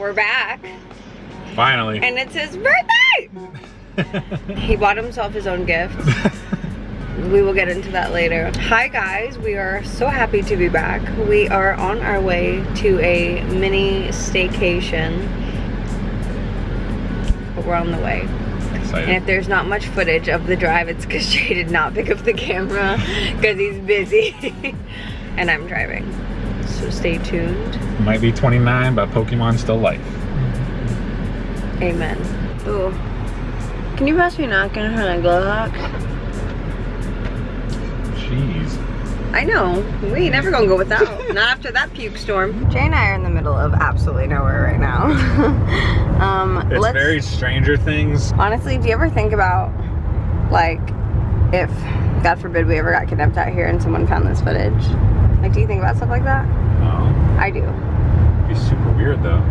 we're back. Finally. And it's his birthday! he bought himself his own gift. we will get into that later. Hi guys, we are so happy to be back. We are on our way to a mini staycation. But we're on the way. Excited. And if there's not much footage of the drive, it's because Jay did not pick up the camera because he's busy. and I'm driving. So stay tuned. Might be 29, but Pokemon's still life. Amen. Ooh. Can you pass me a napkin for my glove box? Jeez. I know. We ain't never gonna go without. Not after that puke storm. Jay and I are in the middle of absolutely nowhere right now. um, It's let's, very Stranger Things. honestly, do you ever think about, like, if, God forbid, we ever got kidnapped out here and someone found this footage? Like, do you think about stuff like that? Oh, I do. it'd be super weird though.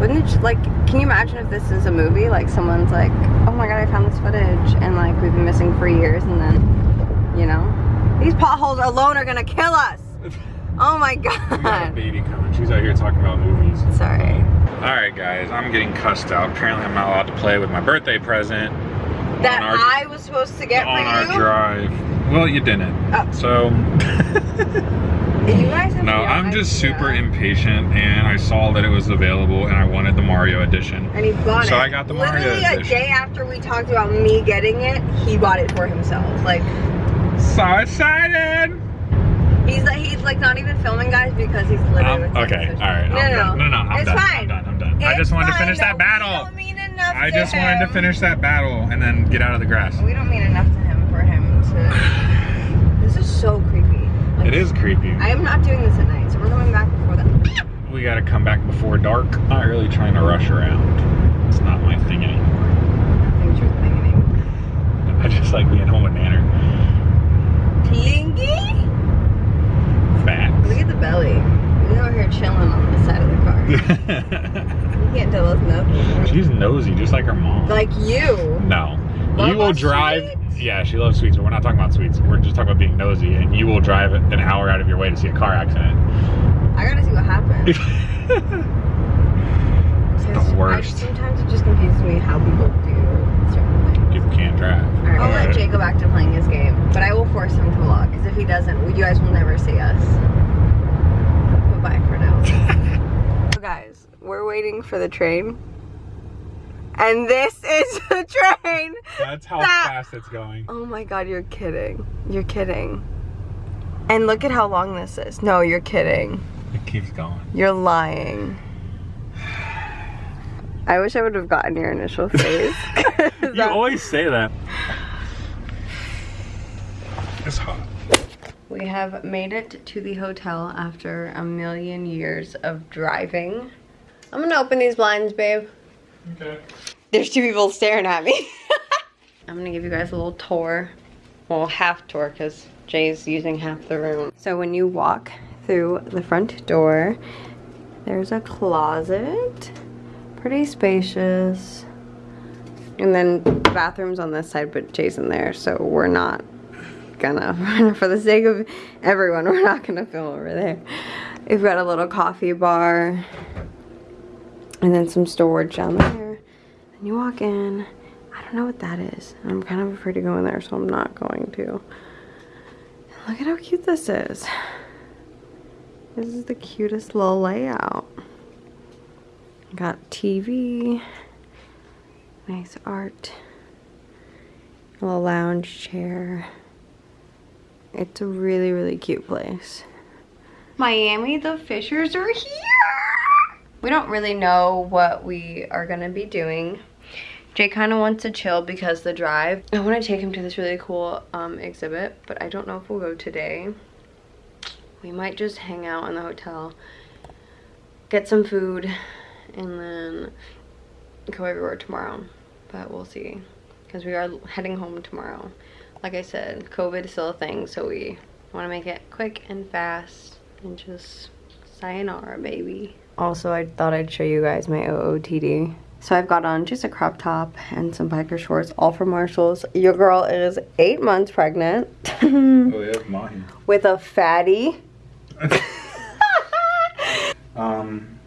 Wouldn't it, like, can you imagine if this is a movie? Like, someone's like, oh my god, I found this footage, and like, we've been missing for years, and then, you know, these potholes alone are gonna kill us. Oh my We got a god. baby coming. She's out here talking about movies. Sorry. Alright guys, I'm getting cussed out. Apparently I'm not allowed to play with my birthday present That our, I was supposed to get on for our you. drive. Well, you didn't. Oh. So, You guys have no, no I'm just idea. super impatient and I saw that it was available and I wanted the Mario edition. And he bought it. So I got the Mario edition. Literally a day after we talked about me getting it, he bought it for himself. Like So excited! he's like he's like not even filming guys because he's literally Um, okay, alright. No, I'm no, done. No, no, I'm it's done. fine. I'm done. I'm done. I It's just wanted to fine, finish that though. battle. We don't mean enough I just wanted to finish that battle and then get out of the grass. We don't mean enough to him for him to. This is so creepy. Like, It is creepy. I am not doing this at night, so we're going back before that. We gotta come back before dark. Not really trying to rush around. It's not my thing anymore. You're thinking. I just like being home with Nanner. Clingy? Look at the belly. He's over here chilling on the side of the car. can't tell us nothing. She's nosy, just like her mom. Like you. no. Love you will drive. sweets? Yeah, she loves sweets, but we're not talking about sweets. We're just talking about being nosy, and you will drive an hour out of your way to see a car accident. I gotta see what happens. the worst. I, sometimes it just confuses me how people do certain things. People can't drive. I'll let Jay go back to playing his game, but I will force him to vlog, because if he doesn't, you guys will never see us. Bye for now. so guys, we're waiting for the train. And this is the train! That's how That- fast it's going. Oh my god, you're kidding. You're kidding. And look at how long this is. No, you're kidding. It keeps going. You're lying. I wish I would have gotten your initial. 'Cause You that- always say that. It's hot. We have made it to the hotel after a million years of driving. I'm gonna open these blinds, babe. Okay. There's two people staring at me. I'm gonna give you guys a little tour. Well, half tour because Jay's using half the room. So when you walk through the front door, there's a closet. Pretty spacious. And then bathrooms on this side, but Jay's in there, so we're not gonna, for the sake of everyone, we're not gonna film over there. We've got a little coffee bar and then some storage down there. Then you walk in. I don't know what that is. I'm kind of afraid to go in there, so I'm not going to. Look at how cute this is. This is the cutest little layout. Got TV, nice art, a little lounge chair. It's a really, really cute place. Miami, the Fishers are here! We don't really know what we are gonna be doing. Jay kind of wants to chill because the drive. I want to take him to this really cool um, exhibit, but I don't know if we'll go today. We might just hang out in the hotel, get some food, and then go everywhere tomorrow. But we'll see, because we are heading home tomorrow. Like I said, COVID is still a thing, so we want to make it quick and fast and just sayonara, baby. Also, I thought I'd show you guys my OOTD. So I've got on just a crop top and some biker shorts, all from Marshalls. Your girl is eight months pregnant Oh, yeah, mine. with a fatty. Um,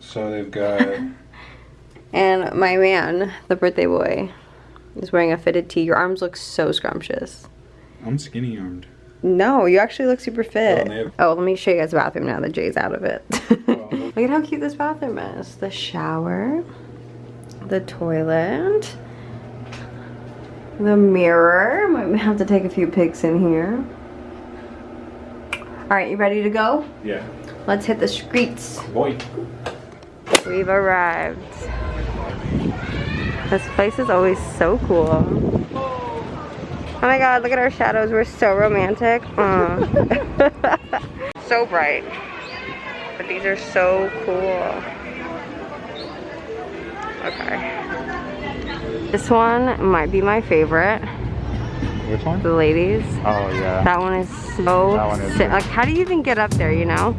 So they've got. And my man, the birthday boy, is wearing a fitted tee. Your arms look so scrumptious. I'm skinny armed. No, you actually look super fit. Oh, Oh, let me show you guys the bathroom now that Jay's out of it. Oh, look at how cute this bathroom is. The shower, the toilet, the mirror. Might have to take a few pics in here. All right, you ready to go? Yeah. Let's hit the streets. Boy. We've arrived. This place is always so cool. Oh my god, look at our shadows. We're so romantic. Mm. Aw. so bright. But these are so cool. Okay. This one might be my favorite. Which one? The ladies. Oh yeah. That one is so That one is like how do you even get up there, you know?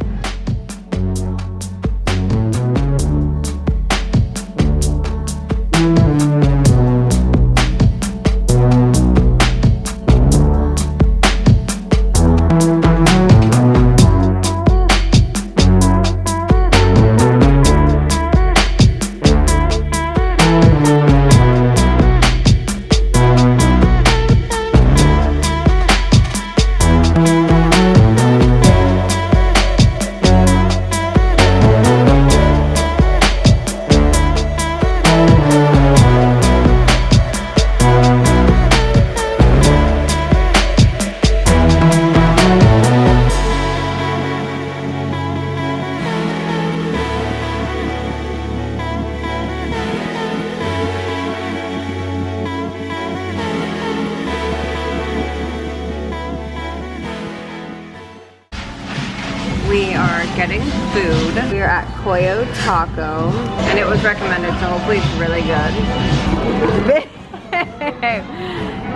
Taco, and it was recommended, so hopefully it's really good.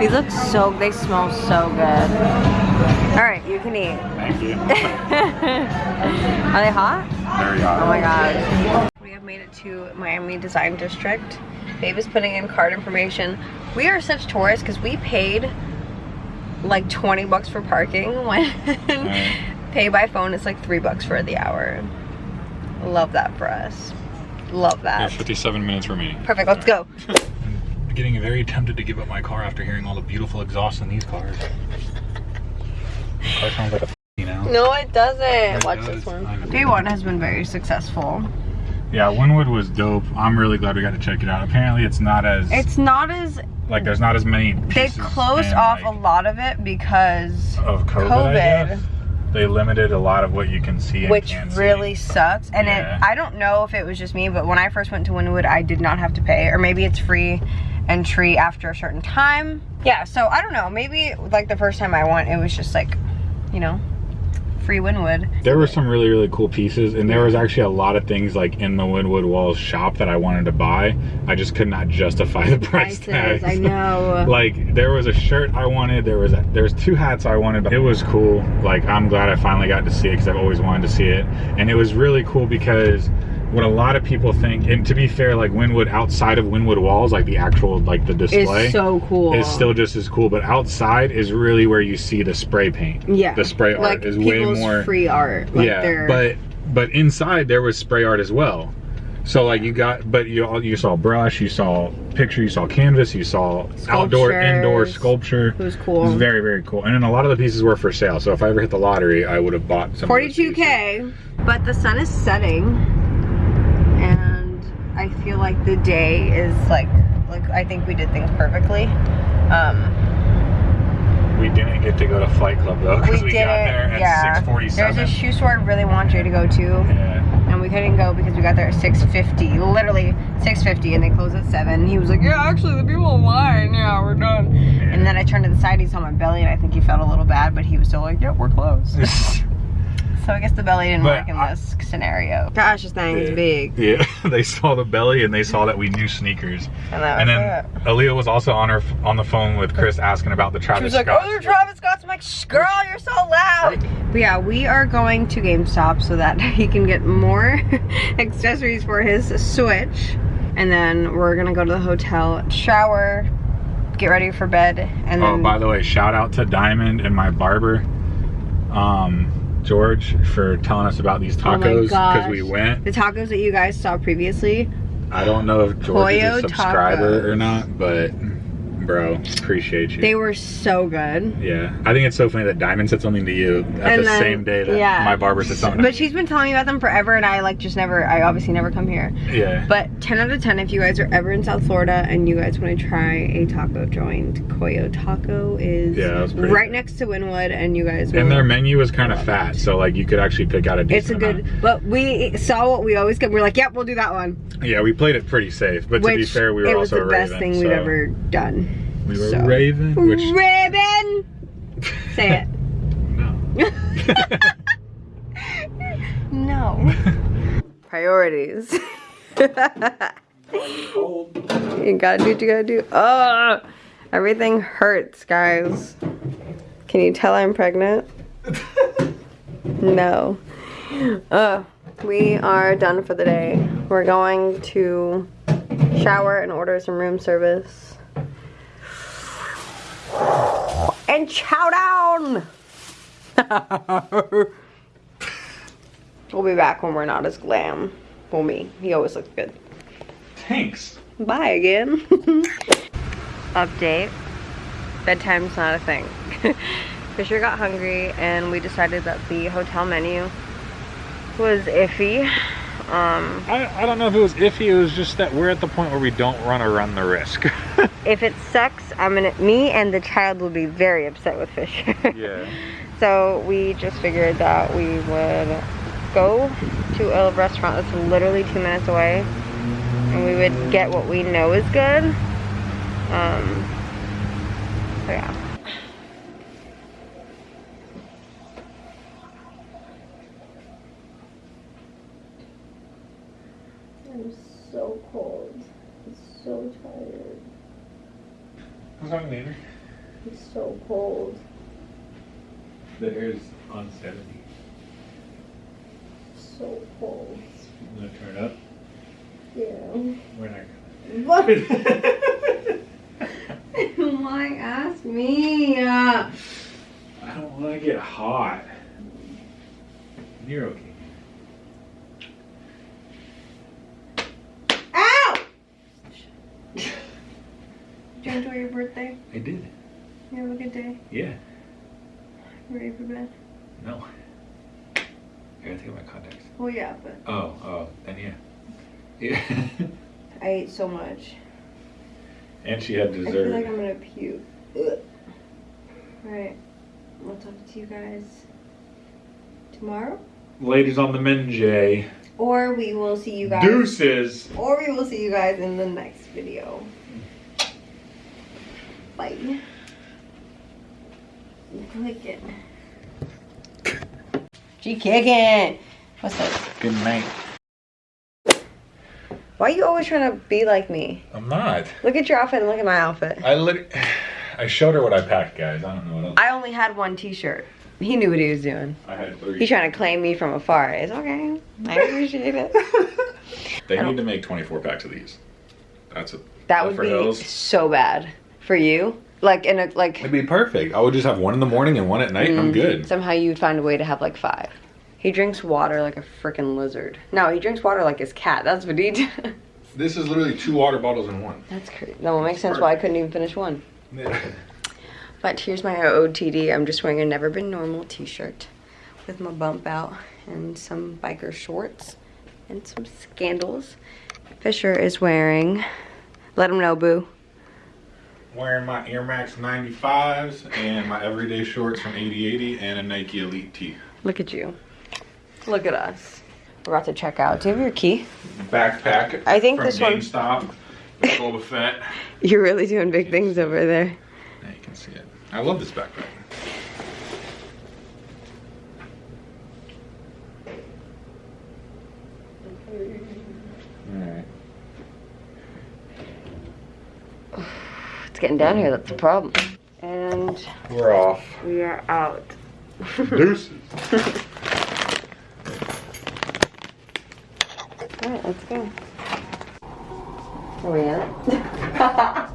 These look so, they smell so good. All right, you can eat. Thank you. Are they hot? Very hot. Oh my god. We have made it to Miami Design District. Babe is putting in card information. We are such tourists because we paid like 20 bucks for parking when Right. pay by phone is like three bucks for the hour. Love that for us. Love Yeah, that. 57 minutes remaining. Perfect, let's go. I'm getting very tempted to give up my car after hearing all the beautiful exhaust in these cars. Car sounds like a you know. No, it doesn't. It Watch does. this one. Day one has been very successful. Yeah, Wynwood was dope. I'm really glad we got to check it out. Apparently, it's not as It's not as like there's not as many. they closed off like, a lot of it because of COVID. I COVID. Guess. They limited a lot of what you can see. And which can't see. really sucks. And Yeah. it I don't know if it was just me, but when I first went to Wynwood I did not have to pay, or maybe it's free entry after a certain time. Yeah, so I don't know. Maybe like the first time I went, it was just like, you know, free Wynwood. There were some really really cool pieces, and there was actually a lot of things like in the Wynwood Walls shop that I wanted to buy. I just could not justify the price tag. I know. like there was a shirt I wanted. There was a, there's two hats I wanted. But it was cool. Like I'm glad I finally got to see it because I've always wanted to see it, and it was really cool because what a lot of people think, and to be fair, like Wynwood outside of Wynwood walls, like the actual like the display It's so cool. is still just as cool. But outside is really where you see the spray paint. yeah. the spray art like is way more free art. Like yeah, they're- but but inside there was spray art as well. So like you got, but you all- you saw brush, you saw picture, you saw canvas, you saw outdoor, indoor sculpture. it was It cool. was very very cool, and then a lot of the pieces were for sale. So if I ever hit the lottery, I would have bought some. those pieces. 42k. But the sun is setting, I feel like the day is like like I think we did things perfectly. Um, We didn't get to go to Flight Club though we because we, did got there at yeah. 6:47. There's a shoe store I really want Jay to go to, yeah. and we couldn't go because we got there at 6:50. Literally 6:50, and they close at seven. He was like, "Yeah, actually, the people in line. Yeah, we're done." And then I turned to the side. He saw my belly, and I think he felt a little bad, but he was still like, "Yeah, we're closed." so I guess the belly didn't But work in I- this scenario. Gosh, this thing is big. Yeah, they saw the belly and they saw that we knew sneakers. And, that And then it. Aaliyah was also on her on the phone with Chris asking about the Travis She was like, Scott. oh, they're Travis Scott's. I'm like, "Shh, girl, you're so loud. But yeah, we are going to GameStop so that he can get more accessories for his Switch. And then we're gonna go to the hotel, shower, get ready for bed, and Oh, then by the way, shout out to Diamond and my barber. Um, George for telling us about these Oh tacos because gosh. we went. The tacos that you guys saw previously, I don't know if George is a subscriber tacos. or not, but bro, appreciate you. they were so good. yeah, I think it's so funny that Diamond said something to uh, you at And the then- same day that yeah. my barber said something. But she's been telling me about them forever and I like just never, I obviously never come here. yeah. But 10 out of 10 if you guys are ever in South Florida and you guys want to try a taco joint, Coyo Taco is Yeah, that was pretty right good. next to Wynwood and you guys and their menu is kind of fat, so like you could actually pick out a It's a good, amount. but we saw what we always get. We're like, yep, we'll do that one. Yeah, we played it pretty safe, but to be fair, we were it was also the best Raven, thing we've ever done. We were so. Raven, which Ribbon. Say it. no. No. Priorities. you gotta do what you gotta do. Oh, everything hurts, guys. Can you tell I'm pregnant? no. Uh, we are done for the day. We're going to shower and order some room service. And chow down! we'll be back when we're not as glam. Well, me. He always looks good. Thanks. Bye again. Update. Bedtime's not a thing. Fisher got hungry and we decided that the hotel menu was iffy. Um, I, I don't know if it was iffy. It was just that we're at the point where we don't want to run the risk. if it sucks, I'm gonna, me and the child will be very upset with Fisher. yeah. So we just figured that we would go to a restaurant that's literally two minutes away and we would get what we know is good. Um, so yeah. I'm so cold. I'm so tired. What's wrong, Neighbor? The air is on 70. So cold. I'm gonna turn up. Yeah. We're not What? gonna. Why ask me? Uh, I don't want to get hot. You're okay. ow! Did you enjoy your birthday? I did. You have a good day? Yeah. Ready for bed? No. I gotta take my contacts. Oh yeah, but Oh, oh, then yeah. Yeah. I ate so much. and she had dessert. I feel like I'm gonna puke. Ugh. Alright. We'll talk to you guys tomorrow. Ladies on the Menjay. Or we will see you guys. Deuces. Or we will see you guys in the next video. Bye. Clicking. She kicking. What's up? Good night. Why are you always trying to be like me? I'm not. Look at your outfit and look at my outfit. I lit. I showed her what I packed, guys. I don't know what else. I only had one t-shirt. He knew what he was doing. I had three. He's trying to claim me from afar. It's okay. I appreciate it. They need to make 24 packs of these. That's a. That would for be Hills. so bad for you. Like in a like It'd be perfect. I would just have one in the morning and one at night, and I'm Mm, good. Somehow you'd find a way to have like five. He drinks water like a freaking lizard. No, he drinks water like his cat. That's what he does. This is literally two water bottles in one. That's crazy. That will make sense why I couldn't even finish one. But here's my OOTD. I'm just wearing a Never Been Normal t-shirt with my bump out and some biker shorts and some scandals. Fisher is wearing, let him know, boo. Wearing my Air Max 95s and my everyday shorts from 8080 and a Nike Elite tee. Look at you. Look at us. We're about to check out. Do you have your key? Backpack. I think this one- GameStop. with Boba Fett. You're really doing big things over there. Now you can see it. I love this backpack. Alright. It's getting down here, that's the problem. And We're off. we are out. Deuces. Alright, let's go. Are we in it?